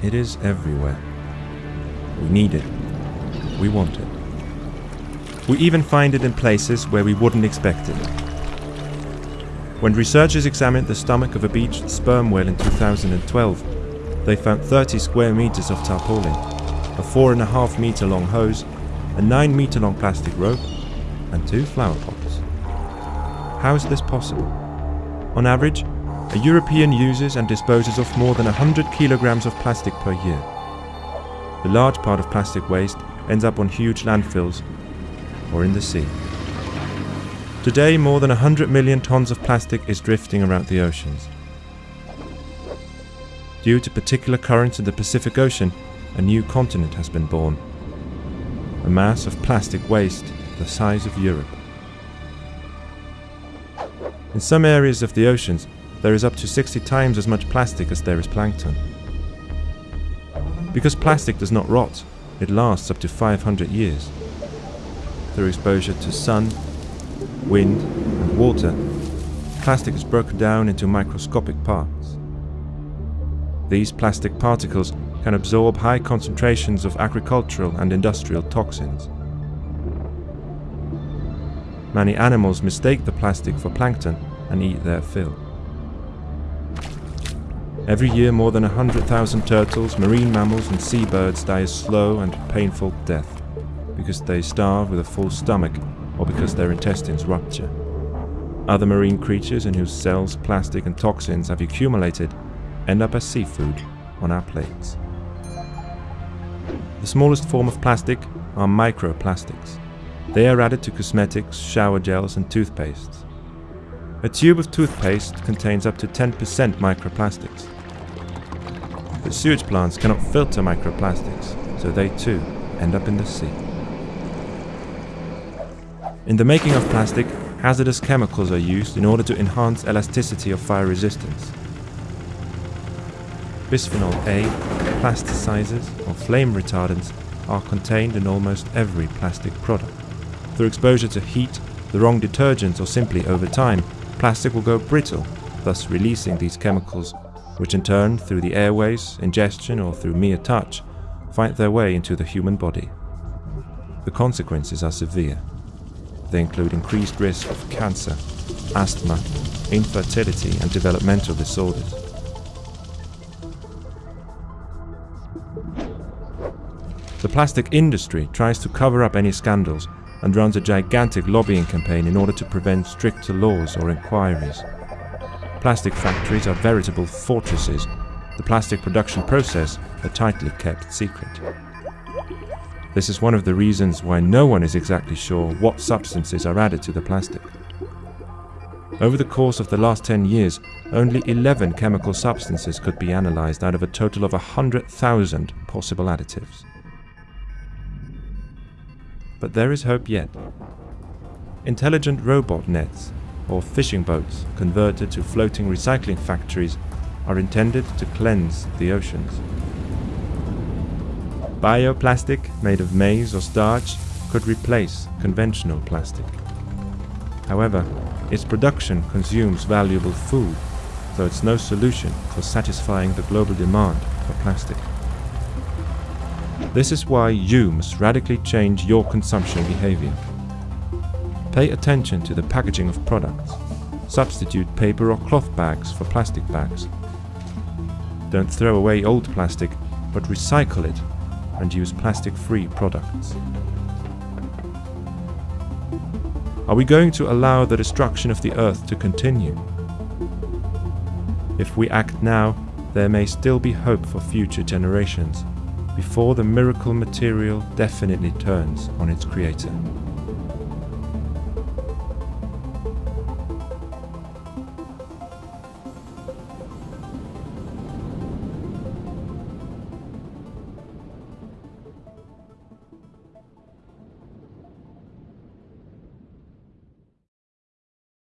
It is everywhere. We need it. We want it. We even find it in places where we wouldn't expect it. When researchers examined the stomach of a beached sperm whale in 2012, they found 30 square meters of tarpaulin, a 4.5 meter long hose, a 9 meter long plastic rope, and two flower pots. How is this possible? On average, a European uses and disposes of more than 100 kilograms of plastic per year. The large part of plastic waste ends up on huge landfills or in the sea. Today, more than 100 million tons of plastic is drifting around the oceans. Due to particular currents in the Pacific Ocean, a new continent has been born. A mass of plastic waste the size of Europe. In some areas of the oceans, there is up to 60 times as much plastic as there is plankton. Because plastic does not rot, it lasts up to 500 years. Through exposure to sun, wind and water, plastic is broken down into microscopic parts. These plastic particles can absorb high concentrations of agricultural and industrial toxins. Many animals mistake the plastic for plankton and eat their fill. Every year more than 100,000 turtles, marine mammals and seabirds die a slow and painful death because they starve with a full stomach or because their intestines rupture. Other marine creatures in whose cells plastic and toxins have accumulated end up as seafood on our plates. The smallest form of plastic are microplastics. They are added to cosmetics, shower gels and toothpastes. A tube of toothpaste contains up to 10% microplastics. But sewage plants cannot filter microplastics, so they too end up in the sea. In the making of plastic, hazardous chemicals are used in order to enhance elasticity of fire resistance. Bisphenol A, plasticizers or flame retardants are contained in almost every plastic product. Through exposure to heat, the wrong detergents or simply over time, plastic will go brittle, thus releasing these chemicals which in turn, through the airways, ingestion or through mere touch, fight their way into the human body. The consequences are severe. They include increased risk of cancer, asthma, infertility and developmental disorders. The plastic industry tries to cover up any scandals and runs a gigantic lobbying campaign in order to prevent stricter laws or inquiries. Plastic factories are veritable fortresses, the plastic production process a tightly kept secret. This is one of the reasons why no one is exactly sure what substances are added to the plastic. Over the course of the last 10 years, only 11 chemical substances could be analysed out of a total of 100,000 possible additives. But there is hope yet. Intelligent robot nets, or fishing boats converted to floating recycling factories, are intended to cleanse the oceans. Bioplastic made of maize or starch could replace conventional plastic. However, its production consumes valuable food, so it's no solution for satisfying the global demand for plastic. This is why you must radically change your consumption behavior. Pay attention to the packaging of products. Substitute paper or cloth bags for plastic bags. Don't throw away old plastic, but recycle it and use plastic-free products. Are we going to allow the destruction of the earth to continue? If we act now, there may still be hope for future generations, before the miracle material definitely turns on its creator.